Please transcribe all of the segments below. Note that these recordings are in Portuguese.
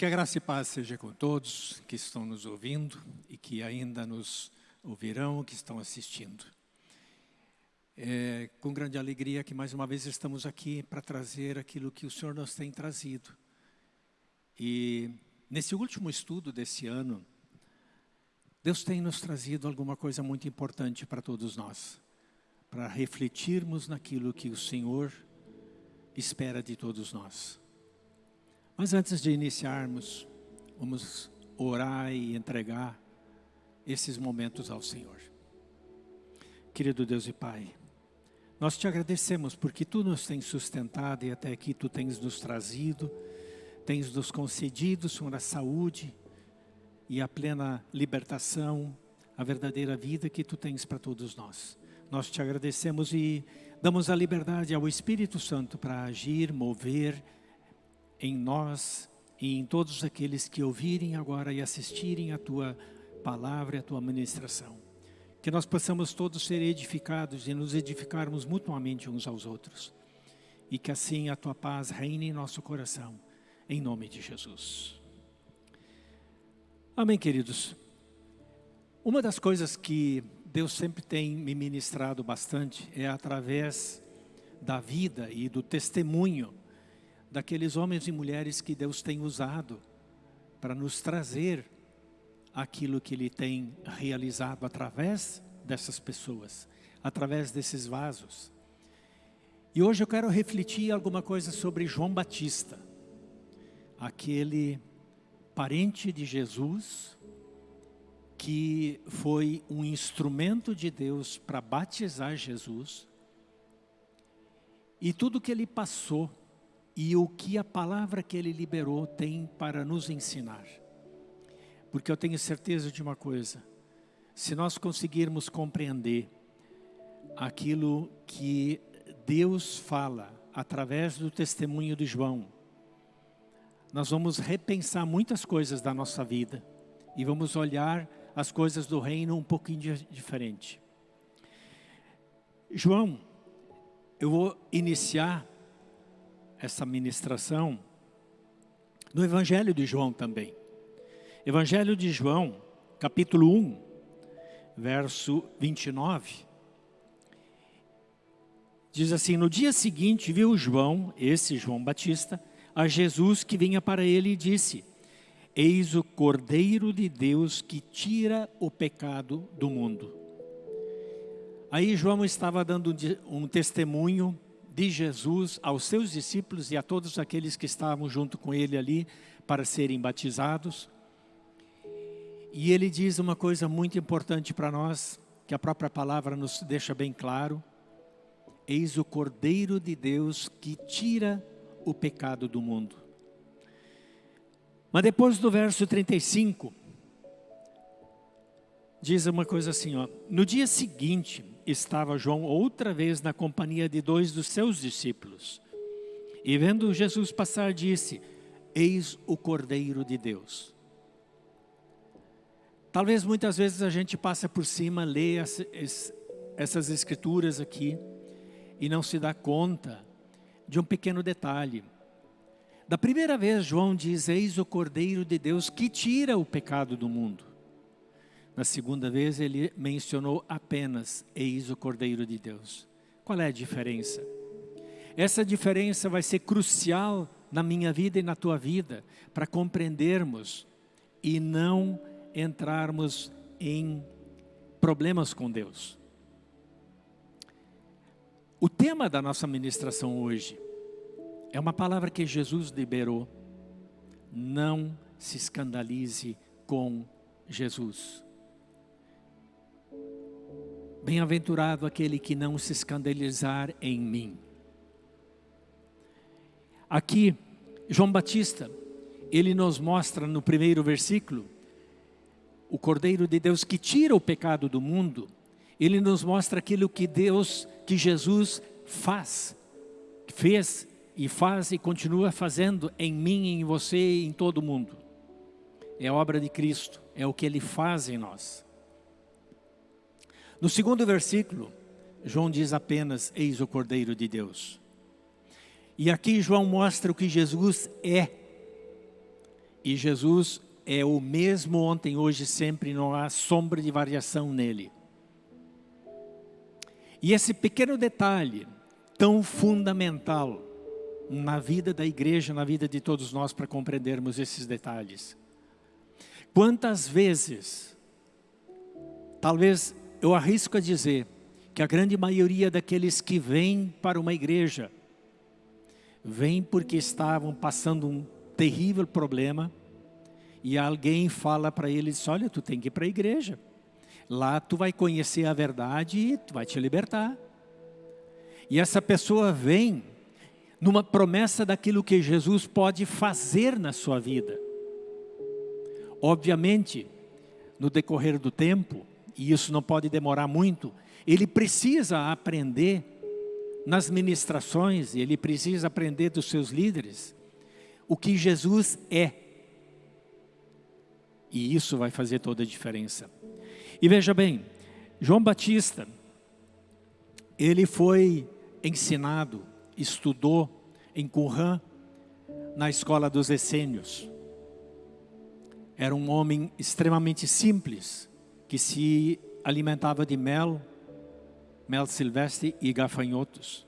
Que a graça e paz seja com todos que estão nos ouvindo e que ainda nos ouvirão, que estão assistindo. É com grande alegria que mais uma vez estamos aqui para trazer aquilo que o Senhor nos tem trazido. E nesse último estudo desse ano, Deus tem nos trazido alguma coisa muito importante para todos nós, para refletirmos naquilo que o Senhor espera de todos nós. Mas antes de iniciarmos, vamos orar e entregar esses momentos ao Senhor. Querido Deus e Pai, nós te agradecemos porque Tu nos tens sustentado e até aqui Tu tens nos trazido, tens nos concedido, Senhor, a saúde e a plena libertação, a verdadeira vida que Tu tens para todos nós. Nós te agradecemos e damos a liberdade ao Espírito Santo para agir, mover em nós e em todos aqueles que ouvirem agora e assistirem a Tua palavra e a Tua ministração. Que nós possamos todos ser edificados e nos edificarmos mutuamente uns aos outros. E que assim a Tua paz reine em nosso coração, em nome de Jesus. Amém, queridos. Uma das coisas que Deus sempre tem me ministrado bastante é através da vida e do testemunho daqueles homens e mulheres que Deus tem usado para nos trazer aquilo que Ele tem realizado através dessas pessoas, através desses vasos. E hoje eu quero refletir alguma coisa sobre João Batista, aquele parente de Jesus, que foi um instrumento de Deus para batizar Jesus, e tudo que ele passou, e o que a palavra que ele liberou tem para nos ensinar. Porque eu tenho certeza de uma coisa, se nós conseguirmos compreender aquilo que Deus fala através do testemunho de João, nós vamos repensar muitas coisas da nossa vida e vamos olhar as coisas do reino um pouquinho diferente. João, eu vou iniciar essa ministração no Evangelho de João também. Evangelho de João, capítulo 1, verso 29. Diz assim, no dia seguinte viu João, esse João Batista, a Jesus que vinha para ele e disse, Eis o Cordeiro de Deus que tira o pecado do mundo. Aí João estava dando um testemunho de Jesus aos seus discípulos e a todos aqueles que estavam junto com ele ali para serem batizados. E ele diz uma coisa muito importante para nós, que a própria palavra nos deixa bem claro. Eis o Cordeiro de Deus que tira o pecado do mundo. Mas depois do verso 35, diz uma coisa assim, ó. No dia seguinte, estava João outra vez na companhia de dois dos seus discípulos. E vendo Jesus passar, disse, Eis o Cordeiro de Deus Talvez muitas vezes a gente passe por cima, lê essas escrituras aqui e não se dá conta de um pequeno detalhe. Da primeira vez João diz, eis o Cordeiro de Deus que tira o pecado do mundo. Na segunda vez ele mencionou apenas, eis o Cordeiro de Deus. Qual é a diferença? Essa diferença vai ser crucial na minha vida e na tua vida, para compreendermos e não entrarmos em problemas com Deus. O tema da nossa ministração hoje é uma palavra que Jesus liberou. Não se escandalize com Jesus. Bem-aventurado aquele que não se escandalizar em mim. Aqui, João Batista, ele nos mostra no primeiro versículo o Cordeiro de Deus que tira o pecado do mundo, ele nos mostra aquilo que Deus, que Jesus faz, fez e faz e continua fazendo em mim, em você e em todo mundo. É a obra de Cristo, é o que Ele faz em nós. No segundo versículo, João diz apenas, eis o Cordeiro de Deus. E aqui João mostra o que Jesus é. E Jesus é o mesmo ontem, hoje, sempre, não há sombra de variação nele. E esse pequeno detalhe, tão fundamental na vida da igreja, na vida de todos nós, para compreendermos esses detalhes. Quantas vezes, talvez eu arrisco a dizer, que a grande maioria daqueles que vêm para uma igreja, vêm porque estavam passando um terrível problema, e alguém fala para eles, olha, tu tem que ir para a igreja. Lá tu vai conhecer a verdade e tu vai te libertar. E essa pessoa vem numa promessa daquilo que Jesus pode fazer na sua vida. Obviamente, no decorrer do tempo, e isso não pode demorar muito, ele precisa aprender nas ministrações, ele precisa aprender dos seus líderes, o que Jesus é. E isso vai fazer toda a diferença. E veja bem, João Batista, ele foi ensinado, estudou em Qumran, na escola dos essênios. Era um homem extremamente simples, que se alimentava de mel, mel silvestre e gafanhotos.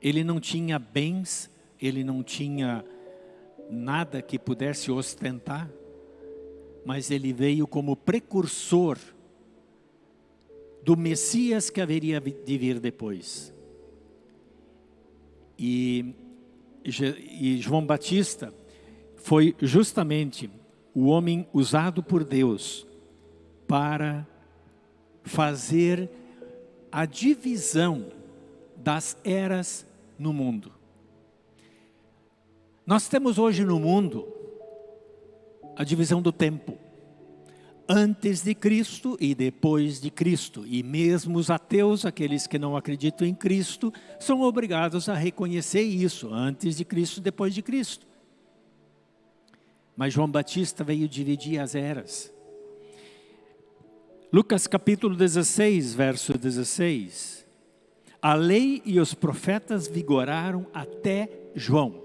Ele não tinha bens, ele não tinha nada que pudesse ostentar, mas ele veio como precursor do Messias que haveria de vir depois. E, e João Batista foi justamente o homem usado por Deus para fazer a divisão das eras no mundo. Nós temos hoje no mundo a divisão do tempo. Antes de Cristo e depois de Cristo. E mesmo os ateus, aqueles que não acreditam em Cristo, são obrigados a reconhecer isso. Antes de Cristo, depois de Cristo. Mas João Batista veio dividir as eras. Lucas capítulo 16, verso 16. A lei e os profetas vigoraram até João.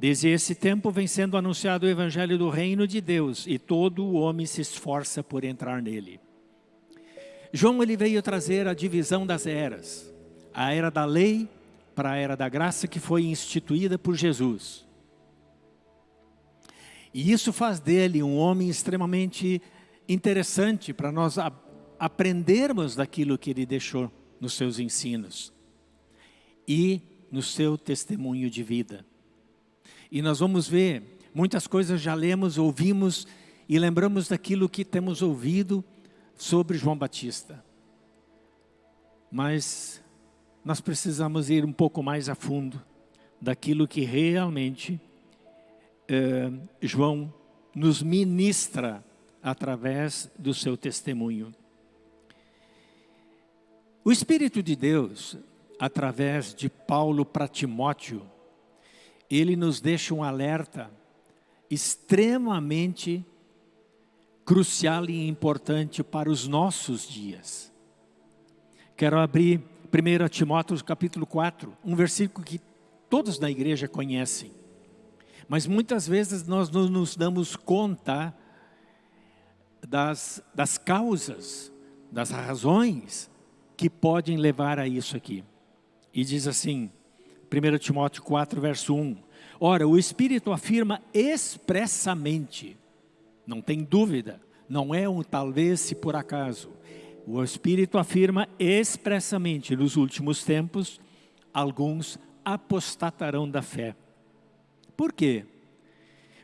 Desde esse tempo vem sendo anunciado o evangelho do reino de Deus e todo o homem se esforça por entrar nele. João ele veio trazer a divisão das eras, a era da lei para a era da graça que foi instituída por Jesus. E isso faz dele um homem extremamente interessante para nós aprendermos daquilo que ele deixou nos seus ensinos e no seu testemunho de vida. E nós vamos ver, muitas coisas já lemos, ouvimos e lembramos daquilo que temos ouvido sobre João Batista. Mas nós precisamos ir um pouco mais a fundo daquilo que realmente eh, João nos ministra através do seu testemunho. O Espírito de Deus, através de Paulo para Timóteo, ele nos deixa um alerta extremamente crucial e importante para os nossos dias. Quero abrir 1 Timóteo capítulo 4, um versículo que todos na igreja conhecem. Mas muitas vezes nós não nos damos conta das, das causas, das razões que podem levar a isso aqui. E diz assim, 1 Timóteo 4, verso 1. Ora, o Espírito afirma expressamente, não tem dúvida, não é um talvez se por acaso. O Espírito afirma expressamente, nos últimos tempos, alguns apostatarão da fé. Por quê?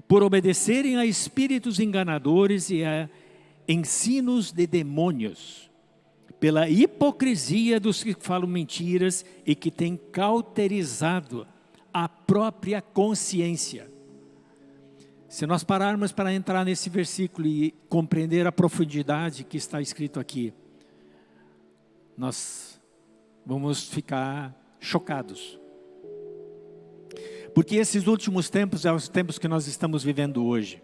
Por obedecerem a espíritos enganadores e a ensinos de demônios, pela hipocrisia dos que falam mentiras e que têm cauterizado a própria consciência. Se nós pararmos para entrar nesse versículo e compreender a profundidade que está escrito aqui, nós vamos ficar chocados. Porque esses últimos tempos são os tempos que nós estamos vivendo hoje.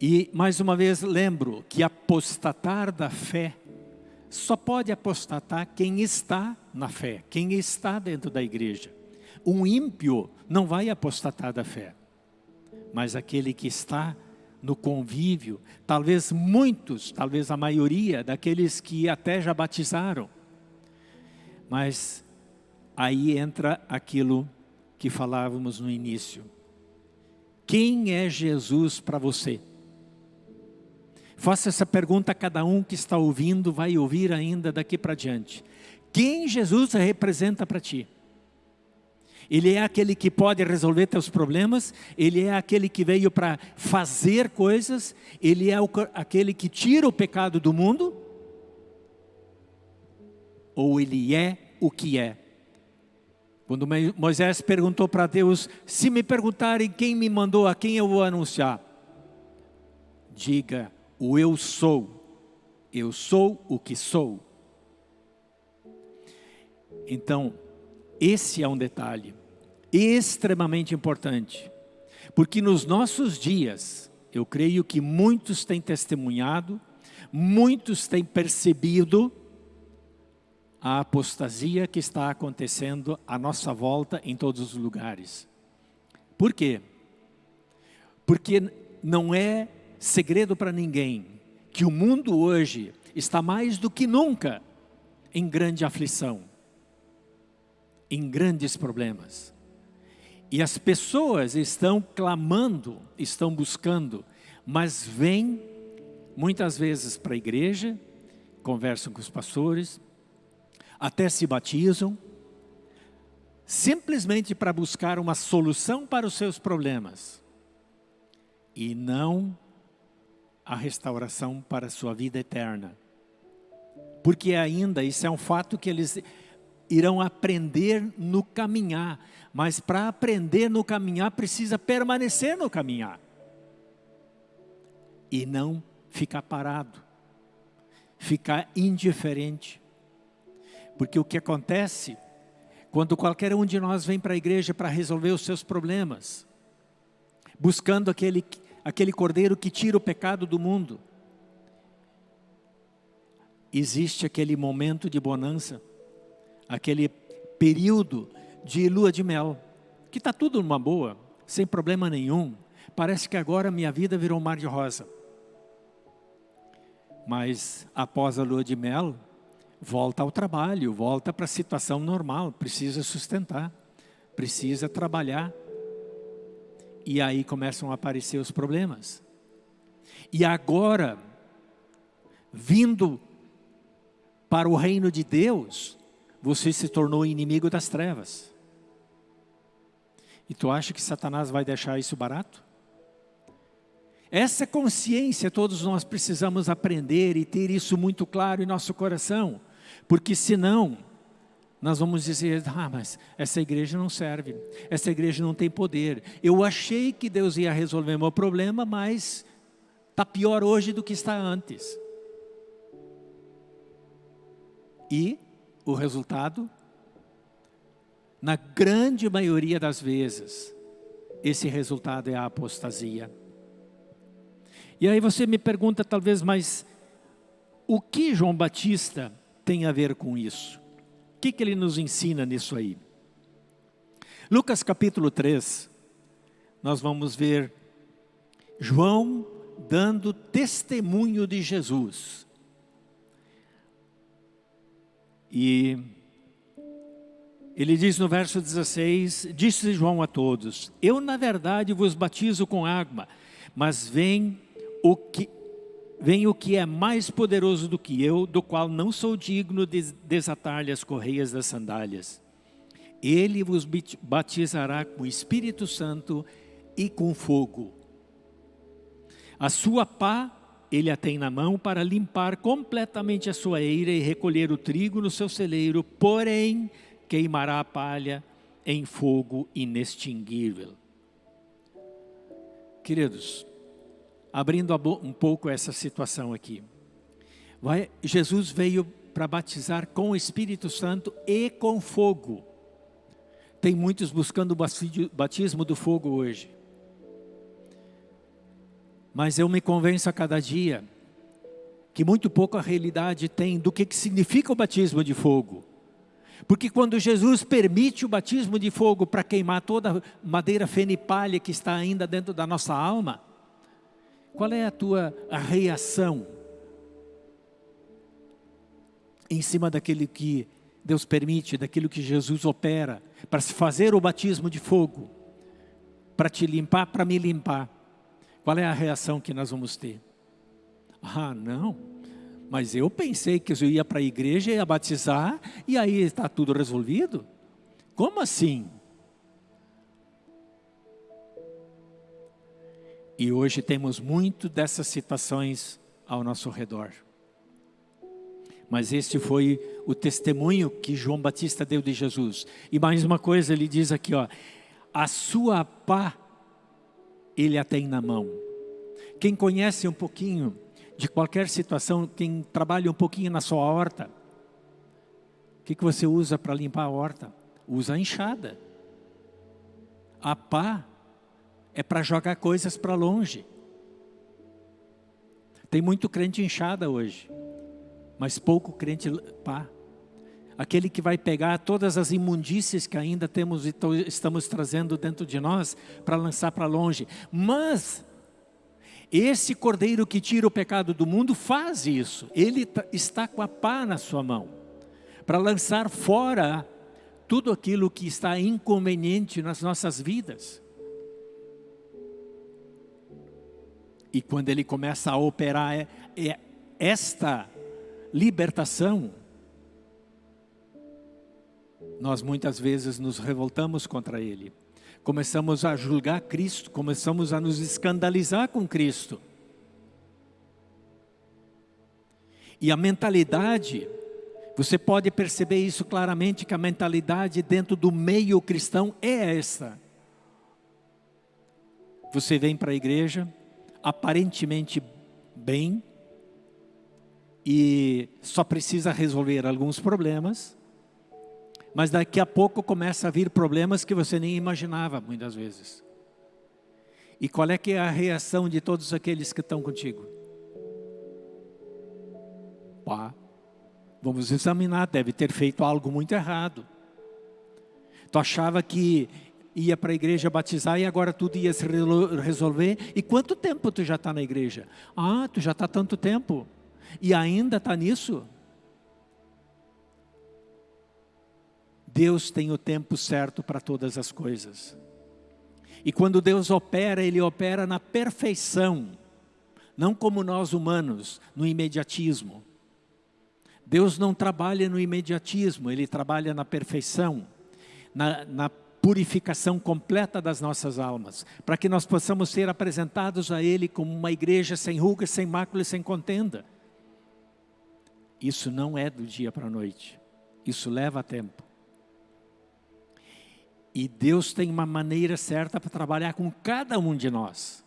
E, mais uma vez, lembro que apostatar da fé só pode apostatar quem está na fé, quem está dentro da igreja. Um ímpio não vai apostatar da fé. mas aquele que está no convívio, talvez muitos, talvez a maioria daqueles que até já batizaram. Mas aí entra aquilo que falávamos no início. Quem é Jesus para você? Faça essa pergunta a cada um que está ouvindo, vai ouvir ainda daqui para diante. Quem Jesus representa para ti? Ele é aquele que pode resolver teus problemas, Ele é aquele que veio para fazer coisas, Ele é o, aquele que tira o pecado do mundo, ou Ele é o que é. Quando Moisés perguntou para Deus, se me perguntarem quem me mandou, a quem eu vou anunciar? Diga, o eu sou, eu sou o que sou. Então, esse é um detalhe extremamente importante, porque nos nossos dias, eu creio que muitos têm testemunhado, muitos têm percebido a apostasia que está acontecendo à nossa volta em todos os lugares. Por quê? Porque não é segredo para ninguém que o mundo hoje está mais do que nunca em grande aflição, em grandes problemas. E as pessoas estão clamando, estão buscando, mas vêm muitas vezes para a igreja, conversam com os pastores, até se batizam, simplesmente para buscar uma solução para os seus problemas e não a restauração para a sua vida eterna. Porque ainda, isso é um fato que eles irão aprender no caminhar. Mas para aprender no caminhar, precisa permanecer no caminhar. E não ficar parado. Ficar indiferente. Porque o que acontece, quando qualquer um de nós vem para a igreja para resolver os seus problemas, buscando aquele, aquele cordeiro que tira o pecado do mundo, existe aquele momento de bonança, aquele período de lua de mel, que está tudo numa boa, sem problema nenhum. Parece que agora minha vida virou um mar de rosa. Mas após a lua de mel, volta ao trabalho, volta para a situação normal, precisa sustentar, precisa trabalhar. E aí começam a aparecer os problemas. E agora, vindo para o reino de Deus, você se tornou inimigo das trevas. E tu acha que Satanás vai deixar isso barato? Essa consciência todos nós precisamos aprender e ter isso muito claro em nosso coração, porque senão nós vamos dizer, ah, mas essa igreja não serve, essa igreja não tem poder. Eu achei que Deus ia resolver meu problema, mas está pior hoje do que está antes. E o resultado? Na grande maioria das vezes, esse resultado é a apostasia. E aí você me pergunta talvez, mas o que João Batista tem a ver com isso? Que, que ele nos ensina nisso aí? Lucas capítulo 3, nós vamos ver João dando testemunho de Jesus. E ele diz no verso 16, disse João a todos, eu na verdade vos batizo com água, mas vem o que, vem o que é mais poderoso do que eu, do qual não sou digno de desatar-lhe as correias das sandálias. Ele vos batizará com o Espírito Santo e com fogo. A sua pá ele a tem na mão para limpar completamente a sua eira e recolher o trigo no seu celeiro, porém queimará a palha em fogo inextinguível. Queridos, abrindo um pouco essa situação aqui. Vai, Jesus veio para batizar com o Espírito Santo e com fogo. Tem muitos buscando o batismo do fogo hoje. Mas eu me convenço a cada dia que muito pouco a realidade tem do que, que significa o batismo de fogo. Porque quando Jesus permite o batismo de fogo para queimar toda a madeira fenipalha que está ainda dentro da nossa alma, qual é a tua reação em cima daquilo que Deus permite, daquilo que Jesus opera, para se fazer o batismo de fogo, para te limpar, para me limpar? Qual é a reação que nós vamos ter? Ah, não, mas eu pensei que eu ia para a igreja, ia batizar, e aí está tudo resolvido? Como assim? E hoje temos muito dessas situações ao nosso redor. Mas este foi o testemunho que João Batista deu de Jesus. E mais uma coisa, ele diz aqui, ó, a sua pá ele a tem na mão. Quem conhece um pouquinho de qualquer situação, quem trabalha um pouquinho na sua horta, o que, que você usa para limpar a horta? Usa a enxada. A pá é para jogar coisas para longe. Tem muito crente enxada hoje, mas pouco crente pá. Aquele que vai pegar todas as imundícias que ainda temos e estamos trazendo dentro de nós para lançar para longe. Mas esse cordeiro que tira o pecado do mundo faz isso. Ele está com a pá na sua mão para lançar fora tudo aquilo que está inconveniente nas nossas vidas. E quando ele começa a operar é, é esta libertação, nós muitas vezes nos revoltamos contra ele começamos a julgar Cristo, começamos a nos escandalizar com Cristo. E a mentalidade, você pode perceber isso claramente, que a mentalidade dentro do meio cristão é essa. Você vem para a igreja, aparentemente bem, e só precisa resolver alguns problemas, mas daqui a pouco começa a vir problemas que você nem imaginava, muitas vezes. E qual é que é a reação de todos aqueles que estão contigo? Pá, vamos examinar, deve ter feito algo muito errado. Tu achava que ia para a igreja batizar e agora tudo ia se resolver. E quanto tempo tu já está na igreja? Ah, tu já está tanto tempo. E ainda está nisso? Deus tem o tempo certo para todas as coisas. E quando Deus opera, Ele opera na perfeição, não como nós humanos, no imediatismo. Deus não trabalha no imediatismo, Ele trabalha na perfeição, na, na purificação completa das nossas almas, para que nós possamos ser apresentados a Ele como uma igreja sem rugas, sem mácula e sem contenda. Isso não é do dia para a noite, isso leva tempo. E Deus tem uma maneira certa para trabalhar com cada um de nós.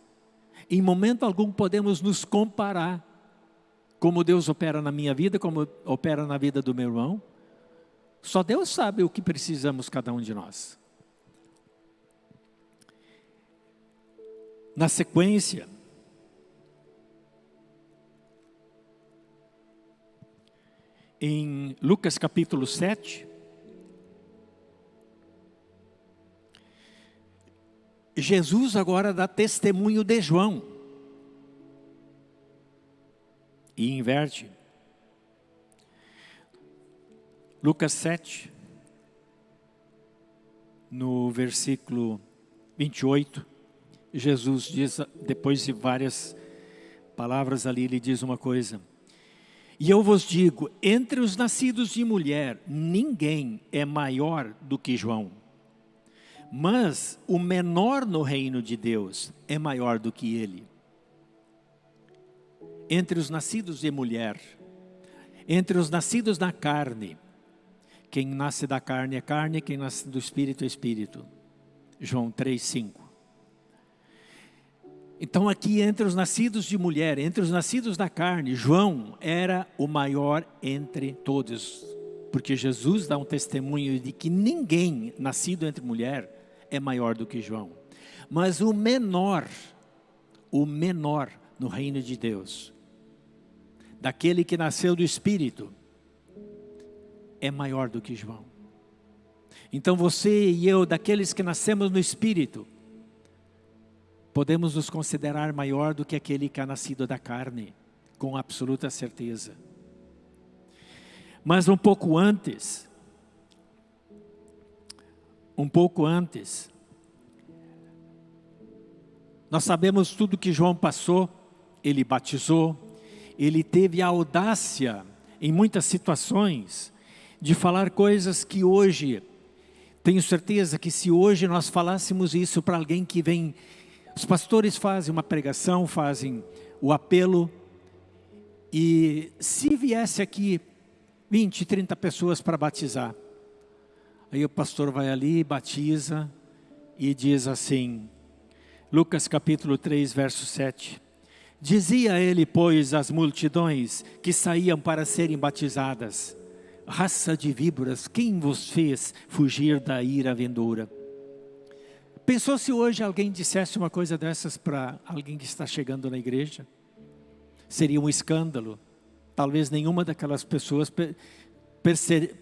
Em momento algum podemos nos comparar como Deus opera na minha vida, como opera na vida do meu irmão. Só Deus sabe o que precisamos cada um de nós. Na sequência, em Lucas capítulo 7, Jesus agora dá testemunho de João. E inverte. Lucas 7, no versículo 28, Jesus diz, depois de várias palavras ali, ele diz uma coisa. E eu vos digo, entre os nascidos de mulher, ninguém é maior do que João mas o menor no reino de Deus é maior do que ele. Entre os nascidos de mulher, entre os nascidos na carne, quem nasce da carne é carne, quem nasce do espírito é espírito. João 3:5. Então aqui entre os nascidos de mulher, entre os nascidos da carne, João era o maior entre todos, porque Jesus dá um testemunho de que ninguém nascido entre mulher é maior do que João. Mas o menor, o menor no reino de Deus, daquele que nasceu do Espírito, é maior do que João. Então você e eu, daqueles que nascemos no Espírito, podemos nos considerar maior do que aquele que é nascido da carne, com absoluta certeza. Mas um pouco antes, um pouco antes, nós sabemos tudo que João passou, ele batizou, ele teve a audácia, em muitas situações, de falar coisas que hoje tenho certeza que se hoje nós falássemos isso para alguém que vem, os pastores fazem uma pregação, fazem o apelo, e se viesse aqui 20, 30 pessoas para batizar, aí o pastor vai ali, batiza e diz assim, Lucas capítulo 3, verso 7, Dizia ele, pois, às multidões que saíam para serem batizadas, raça de víboras, quem vos fez fugir da ira vindoura? Pensou se hoje alguém dissesse uma coisa dessas para alguém que está chegando na igreja? Seria um escândalo. Talvez nenhuma daquelas pessoas perse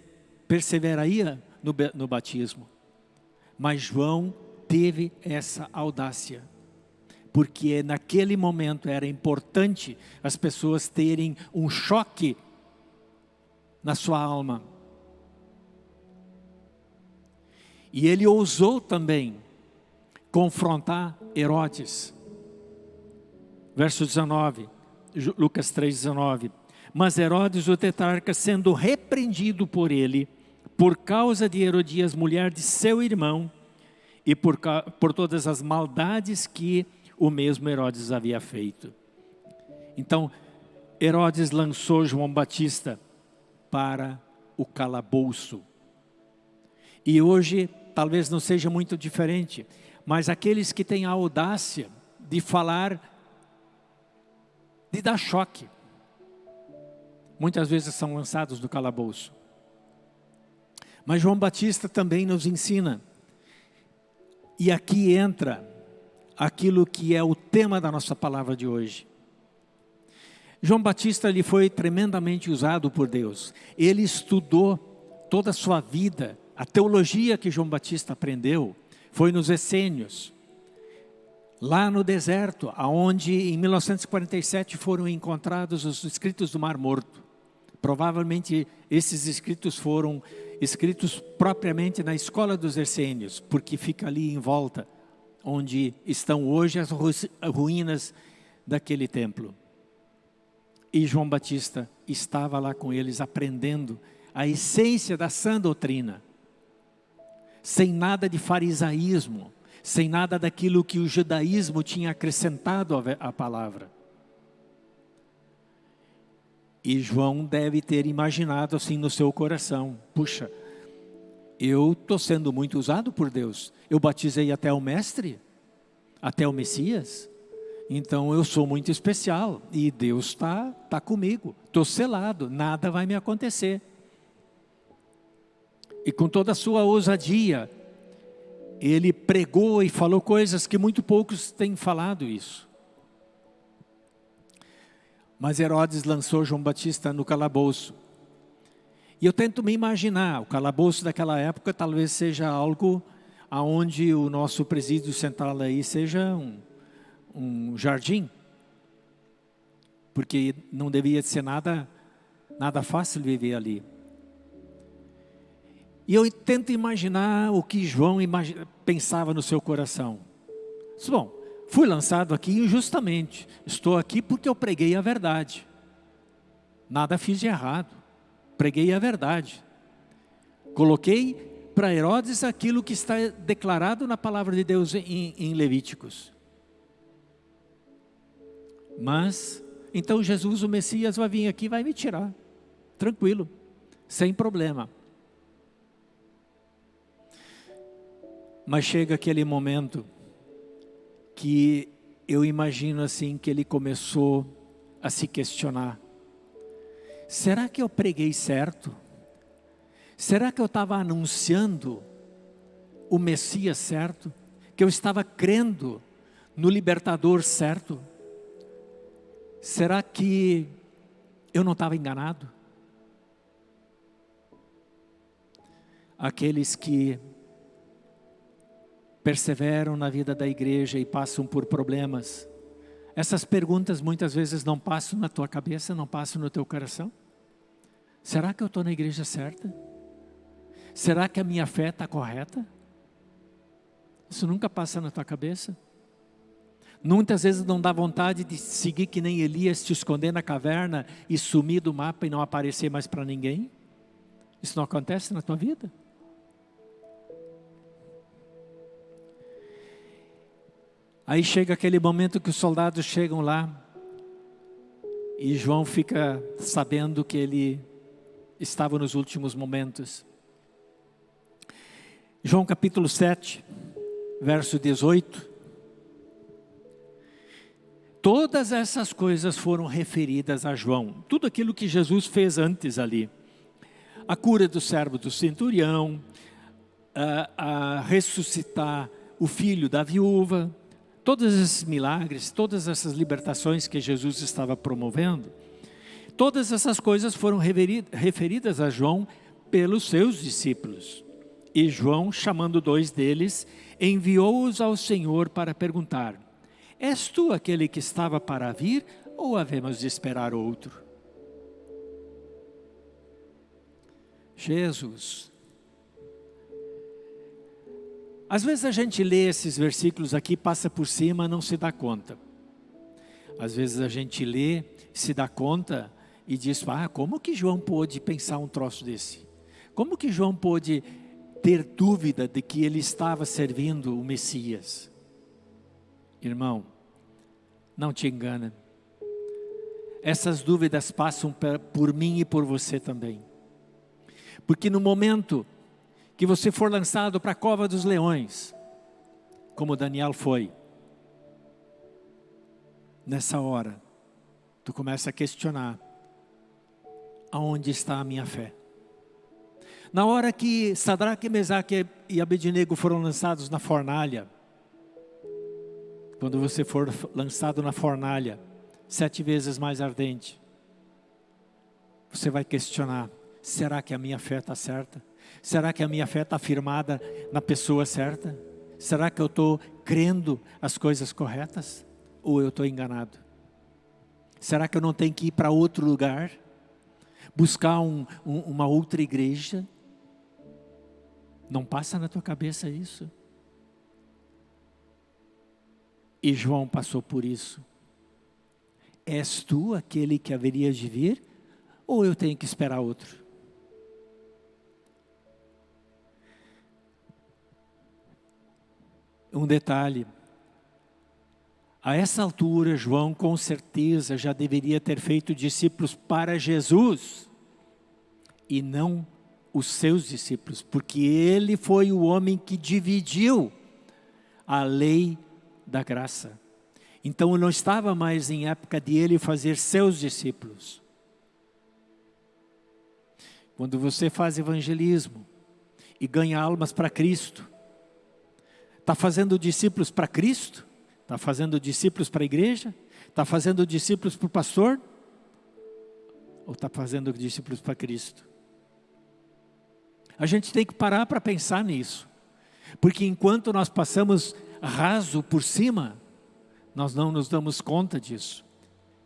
perseveraria no batismo. Mas João teve essa audácia. Porque naquele momento era importante as pessoas terem um choque na sua alma. E ele ousou também confrontar Herodes. Verso 19, Lucas 3, 19. Mas Herodes, o tetrarca, sendo repreendido por ele, por causa de Herodias, mulher de seu irmão, e por, por todas as maldades que o mesmo Herodes havia feito. Então, Herodes lançou João Batista para o calabouço. E hoje talvez não seja muito diferente, mas aqueles que têm a audácia de falar, de dar choque, muitas vezes são lançados do calabouço. Mas João Batista também nos ensina, e aqui entra aquilo que é o tema da nossa palavra de hoje. João Batista ele foi tremendamente usado por Deus. Ele estudou toda a sua vida. A teologia que João Batista aprendeu foi nos essênios. Lá no deserto, aonde em 1947 foram encontrados os escritos do Mar Morto. Provavelmente esses escritos foram escritos propriamente na escola dos essênios, porque fica ali em volta, onde estão hoje as ruínas daquele templo. E João Batista estava lá com eles aprendendo a essência da sã doutrina. Sem nada de farisaísmo, sem nada daquilo que o judaísmo tinha acrescentado à palavra. E João deve ter imaginado assim no seu coração, puxa, eu estou sendo muito usado por Deus. Eu batizei até o mestre, até o Messias. Então eu sou muito especial e Deus está tá comigo. Estou selado, nada vai me acontecer. E com toda a sua ousadia, ele pregou e falou coisas que muito poucos têm falado isso. Mas Herodes lançou João Batista no calabouço. E eu tento me imaginar, o calabouço daquela época talvez seja algo aonde o nosso presídio central aí seja um, um jardim, porque não devia ser nada, nada fácil viver ali. E eu tento imaginar o que João pensava no seu coração. Bom, fui lançado aqui injustamente. Estou aqui porque eu preguei a verdade. Nada fiz de errado. Preguei a verdade. Coloquei para Herodes aquilo que está declarado na palavra de Deus em, em Levíticos. Mas, então Jesus, o Messias, vai vir aqui e vai me tirar. Tranquilo, sem problema. Mas chega aquele momento que eu imagino assim que ele começou a se questionar. Será que eu preguei certo? Será que eu estava anunciando o Messias certo? Que eu estava crendo no libertador certo? Será que eu não estava enganado? aqueles que perseveram na vida da igreja e passam por problemas. Essas perguntas muitas vezes não passam na tua cabeça, não passam no teu coração. Será que eu estou na igreja certa? Será que a minha fé está correta? Isso nunca passa na tua cabeça? Muitas vezes não dá vontade de seguir que nem Elias, te esconder na caverna e sumir do mapa e não aparecer mais para ninguém? Isso não acontece na tua vida? Aí chega aquele momento que os soldados chegam lá e João fica sabendo que ele estava nos últimos momentos. João capítulo 7, verso 18. Todas essas coisas foram referidas a João. Tudo aquilo que Jesus fez antes ali. A cura do servo do centurião, a, a ressuscitar o filho da viúva, todos esses milagres, todas essas libertações que Jesus estava promovendo, todas essas coisas foram referidas a João pelos seus discípulos. E João, chamando dois deles, enviou-os ao Senhor para perguntar, És tu aquele que estava para vir ou havemos de esperar outro? Jesus Às vezes a gente lê esses versículos aqui, passa por cima, não se dá conta. Às vezes a gente lê, se dá conta e diz, ah, como que João pôde pensar um troço desse? Como que João pôde ter dúvida de que ele estava servindo o Messias? Irmão, não te engana. Essas dúvidas passam por mim e por você também. Porque no momento que você for lançado para a cova dos leões, como Daniel foi. Nessa hora, tu começa a questionar, aonde está a minha fé? Na hora que Sadraque, Mesaque e Abednego foram lançados na fornalha, quando você for lançado na fornalha, sete vezes mais ardente, você vai questionar, será que a minha fé está certa? Será que a minha fé está firmada na pessoa certa? Será que eu estou crendo as coisas corretas? Ou eu estou enganado? Será que eu não tenho que ir para outro lugar? Buscar um, um, uma outra igreja? Não passa na tua cabeça isso? E João passou por isso. És tu aquele que haveria de vir? Ou eu tenho que esperar outro? Um detalhe. A essa altura, João com certeza já deveria ter feito discípulos para Jesus e não os seus discípulos, porque ele foi o homem que dividiu a lei da graça. Então não estava mais em época de ele fazer seus discípulos. Quando você faz evangelismo e ganha almas para Cristo, Está fazendo discípulos para Cristo? Está fazendo discípulos para a igreja? Está fazendo discípulos para o pastor? Ou está fazendo discípulos para Cristo? A gente tem que parar para pensar nisso. Porque enquanto nós passamos raso por cima, nós não nos damos conta disso.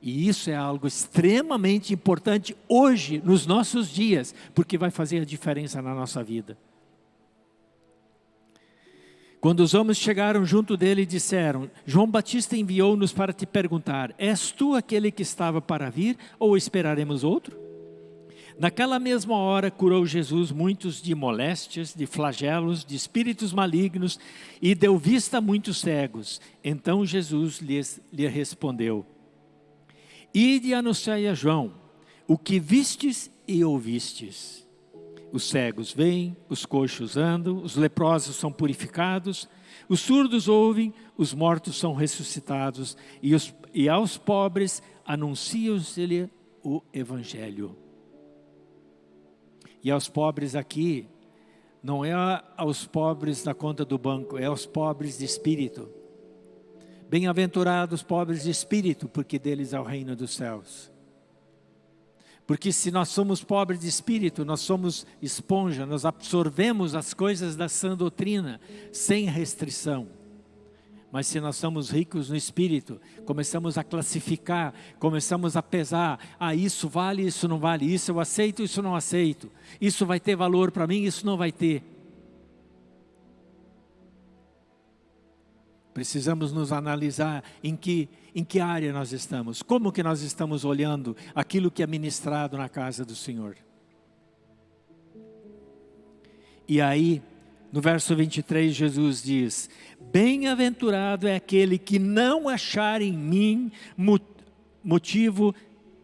E isso é algo extremamente importante hoje, nos nossos dias, porque vai fazer a diferença na nossa vida. Quando os homens chegaram junto dele e disseram, João Batista enviou-nos para te perguntar, és tu aquele que estava para vir ou esperaremos outro? Naquela mesma hora curou Jesus muitos de moléstias, de flagelos, de espíritos malignos e deu vista a muitos cegos. Então Jesus lhes, lhe respondeu, Ide anunciai a João, o que vistes e ouvistes os cegos veem, os coxos andam, os leprosos são purificados, os surdos ouvem, os mortos são ressuscitados e, os, e aos pobres anuncia-lhe o Evangelho. E aos pobres aqui, não é aos pobres da conta do banco, é aos pobres de espírito. Bem-aventurados pobres de espírito, porque deles é o reino dos céus. Porque se nós somos pobres de espírito, nós somos esponja, nós absorvemos as coisas da sã doutrina, sem restrição. Mas se nós somos ricos no espírito, começamos a classificar, começamos a pesar, ah, isso vale, isso não vale, isso eu aceito, isso não aceito, isso vai ter valor para mim, isso não vai ter. Precisamos nos analisar em que, em que área nós estamos, como que nós estamos olhando aquilo que é ministrado na casa do Senhor. E aí, no verso 23, Jesus diz, Bem-aventurado é aquele que não achar em mim motivo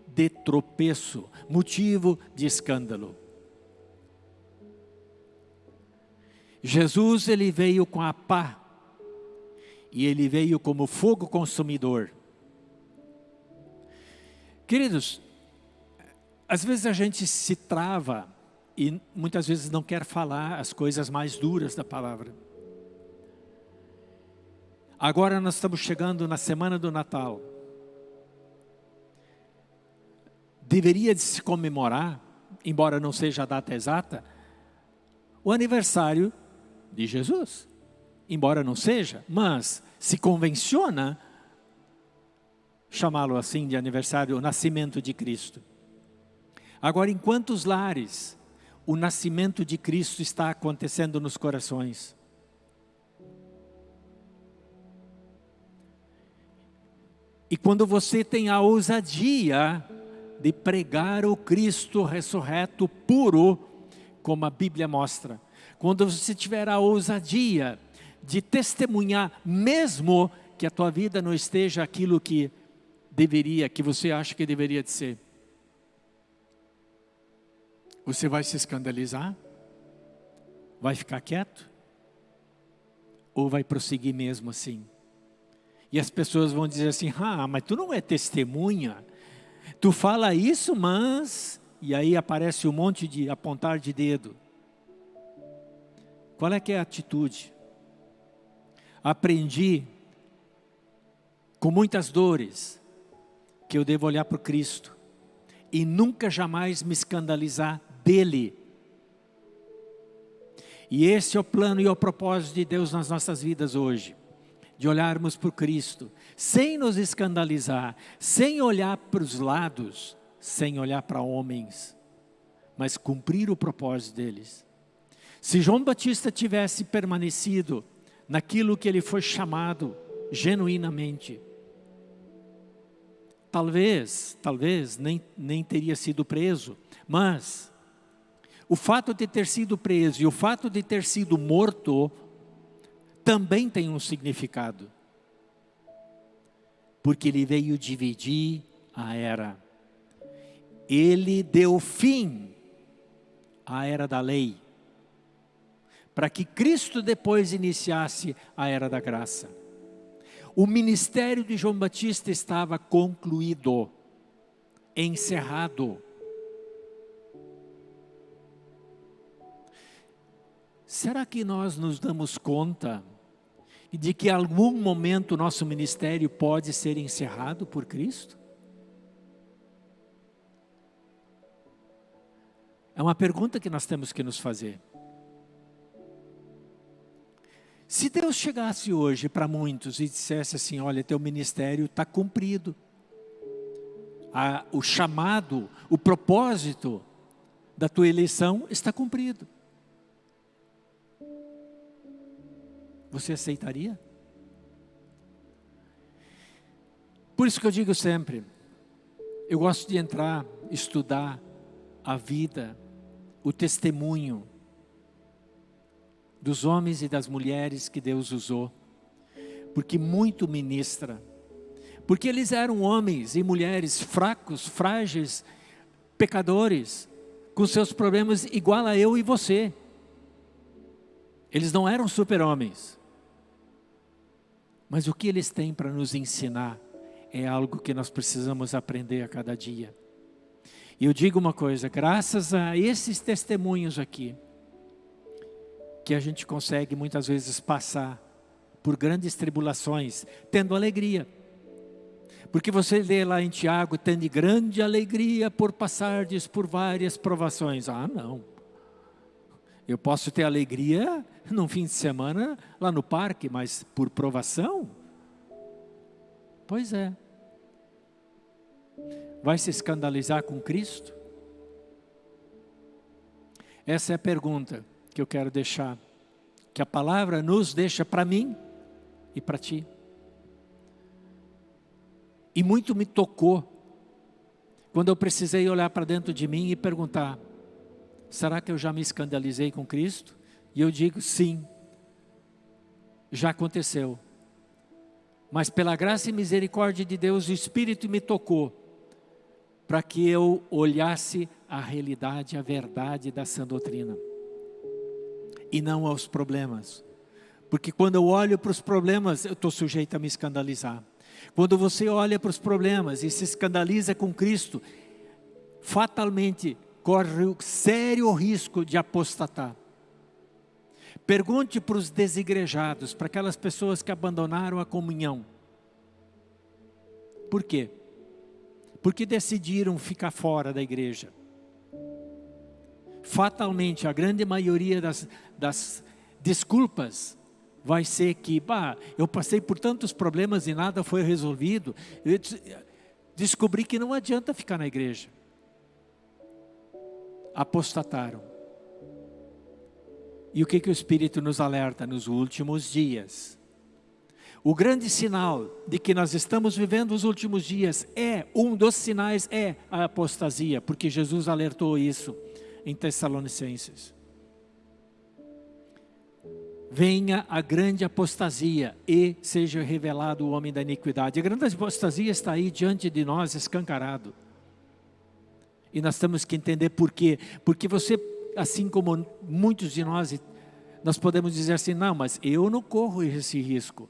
de tropeço, motivo de escândalo. Jesus ele veio com a pá e ele veio como fogo consumidor. Queridos, às vezes a gente se trava e muitas vezes não quer falar as coisas mais duras da palavra. Agora nós estamos chegando na semana do Natal. Deveria de se comemorar, embora não seja a data exata, o aniversário de Jesus embora não seja, mas se convenciona chamá-lo assim de aniversário, o nascimento de Cristo. Agora, em quantos lares o nascimento de Cristo está acontecendo nos corações? E quando você tem a ousadia de pregar o Cristo ressurreto puro, como a Bíblia mostra, quando você tiver a ousadia de testemunhar, mesmo que a tua vida não esteja aquilo que deveria, que você acha que deveria de ser. Você vai se escandalizar? Vai ficar quieto? Ou vai prosseguir mesmo assim? E as pessoas vão dizer assim, ah, mas tu não é testemunha. Tu fala isso, mas... E aí aparece um monte de apontar de dedo. Qual é que é a atitude? Aprendi com muitas dores que eu devo olhar para Cristo e nunca jamais me escandalizar dele. E esse é o plano e o propósito de Deus nas nossas vidas hoje. De olharmos para Cristo, sem nos escandalizar, sem olhar para os lados, sem olhar para homens, mas cumprir o propósito deles. Se João Batista tivesse permanecido naquilo que ele foi chamado genuinamente. Talvez, talvez nem, nem teria sido preso, mas o fato de ter sido preso e o fato de ter sido morto também tem um significado. Porque ele veio dividir a era. Ele deu fim à era da lei para que Cristo depois iniciasse a era da graça. O ministério de João Batista estava concluído, encerrado. Será que nós nos damos conta de que em algum momento o nosso ministério pode ser encerrado por Cristo? É uma pergunta que nós temos que nos fazer. Se Deus chegasse hoje para muitos e dissesse assim, olha, teu ministério está cumprido. A, o chamado, o propósito da tua eleição está cumprido. Você aceitaria? Por isso que eu digo sempre, eu gosto de entrar, estudar a vida, o testemunho, dos homens e das mulheres que Deus usou, porque muito ministra, porque eles eram homens e mulheres fracos, frágeis, pecadores, com seus problemas igual a eu e você. Eles não eram super-homens. Mas o que eles têm para nos ensinar é algo que nós precisamos aprender a cada dia. E eu digo uma coisa, graças a esses testemunhos aqui, que a gente consegue muitas vezes passar por grandes tribulações, tendo alegria. Porque você lê lá em Tiago, tende grande alegria por passardes por várias provações. Ah, não. Eu posso ter alegria num fim de semana lá no parque, mas por provação? Pois é. Vai se escandalizar com Cristo? Essa é a pergunta que eu quero deixar, que a palavra nos deixa para mim e para ti. E muito me tocou quando eu precisei olhar para dentro de mim e perguntar: será que eu já me escandalizei com Cristo? E eu digo: sim, já aconteceu. Mas pela graça e misericórdia de Deus, o Espírito me tocou para que eu olhasse a realidade, a verdade da sã doutrina e não aos problemas. Porque quando eu olho para os problemas, eu estou sujeito a me escandalizar. Quando você olha para os problemas e se escandaliza com Cristo, fatalmente corre o sério risco de apostatar. Pergunte para os desigrejados, para aquelas pessoas que abandonaram a comunhão. Por quê? Porque decidiram ficar fora da igreja. Fatalmente, a grande maioria das, das desculpas vai ser que, bah, eu passei por tantos problemas e nada foi resolvido. Eu descobri que não adianta ficar na igreja. Apostataram. E o que, que o Espírito nos alerta nos últimos dias? O grande sinal de que nós estamos vivendo os últimos dias é, um dos sinais é a apostasia, porque Jesus alertou isso em Tessalonicenses venha a grande apostasia e seja revelado o homem da iniquidade. A grande apostasia está aí diante de nós, escancarado. E nós temos que entender por quê. Porque você, assim como muitos de nós, nós podemos dizer assim, não, mas eu não corro esse risco.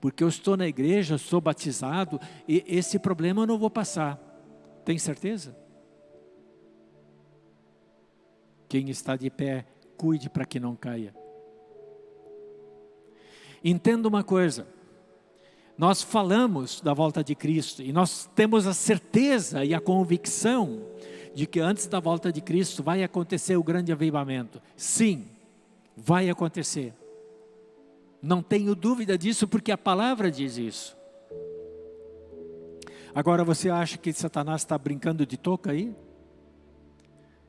Porque eu estou na igreja, sou batizado, e esse problema eu não vou passar. Tem certeza? Quem está de pé, cuide para que não caia. Entenda uma coisa, nós falamos da volta de Cristo e nós temos a certeza e a convicção de que antes da volta de Cristo vai acontecer o grande avivamento. Sim, vai acontecer. Não tenho dúvida disso porque a palavra diz isso. Agora você acha que Satanás está brincando de toca aí?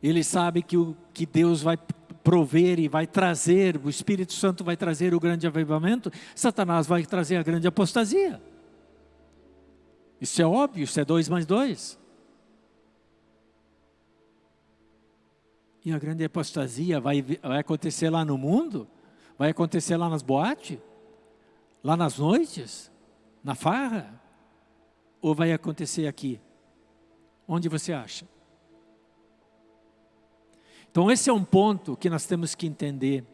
Ele sabe que, o, que Deus vai prover e vai trazer, o Espírito Santo vai trazer o grande avivamento, Satanás vai trazer a grande apostasia. Isso é óbvio, isso é dois mais dois. E a grande apostasia vai, vai acontecer lá no mundo? Vai acontecer lá nas boates? Lá nas noites? Na farra? Ou vai acontecer aqui? Onde você acha? Então esse é um ponto que nós temos que entender,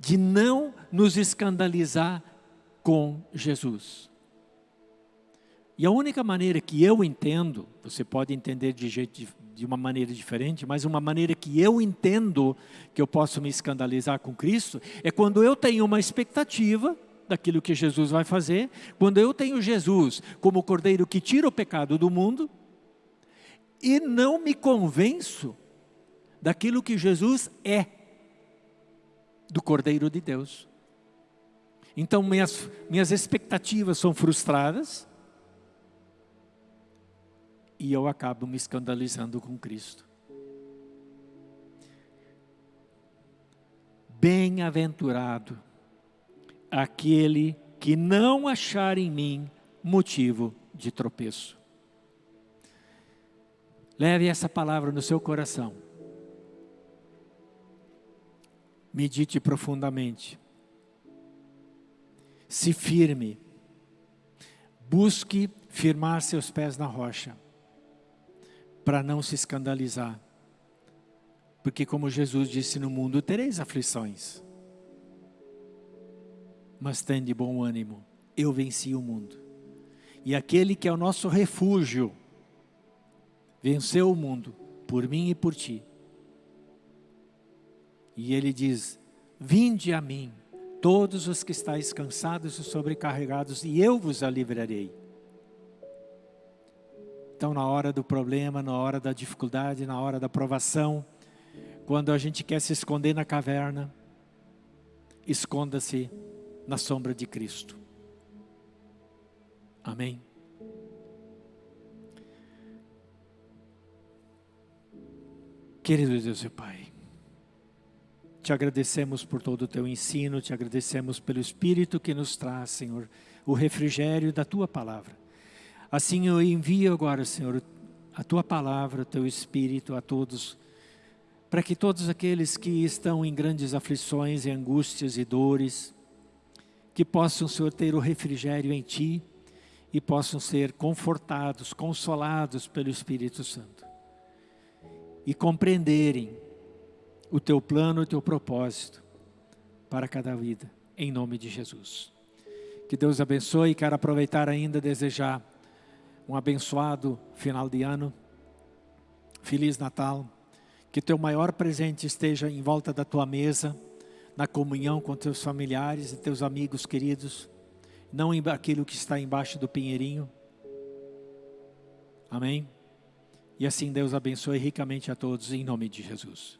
de não nos escandalizar com Jesus. E a única maneira que eu entendo, você pode entender de, jeito, de uma maneira diferente, mas uma maneira que eu entendo que eu posso me escandalizar com Cristo, é quando eu tenho uma expectativa daquilo que Jesus vai fazer, quando eu tenho Jesus como o cordeiro que tira o pecado do mundo, e não me convenço daquilo que Jesus é, do Cordeiro de Deus. Então minhas, minhas expectativas são frustradas e eu acabo me escandalizando com Cristo. Bem-aventurado aquele que não achar em mim motivo de tropeço. Leve essa palavra no seu coração. Medite profundamente. Se firme. Busque firmar seus pés na rocha. Para não se escandalizar. Porque como Jesus disse no mundo, tereis aflições. Mas tende bom ânimo. Eu venci o mundo. E aquele que é o nosso refúgio, venceu o mundo, por mim e por ti. E ele diz: Vinde a mim, todos os que estáis cansados e sobrecarregados, e eu vos aliviarei. Então, na hora do problema, na hora da dificuldade, na hora da provação, quando a gente quer se esconder na caverna, esconda-se na sombra de Cristo. Amém. Querido Deus e Pai, te agradecemos por todo o teu ensino, te agradecemos pelo Espírito que nos traz, Senhor, o refrigério da tua palavra. Assim eu envio agora, Senhor, a tua palavra, o teu Espírito a todos, para que todos aqueles que estão em grandes aflições e angústias e dores, que possam, Senhor, ter o refrigério em Ti e possam ser confortados, consolados pelo Espírito Santo. E compreenderem o Teu plano, o Teu propósito para cada vida, em nome de Jesus. Que Deus abençoe e quero aproveitar ainda desejar um abençoado final de ano. Feliz Natal. Que teu maior presente esteja em volta da tua mesa, na comunhão com teus familiares e teus amigos queridos, não aquilo que está embaixo do pinheirinho. Amém? E assim Deus abençoe ricamente a todos, em nome de Jesus.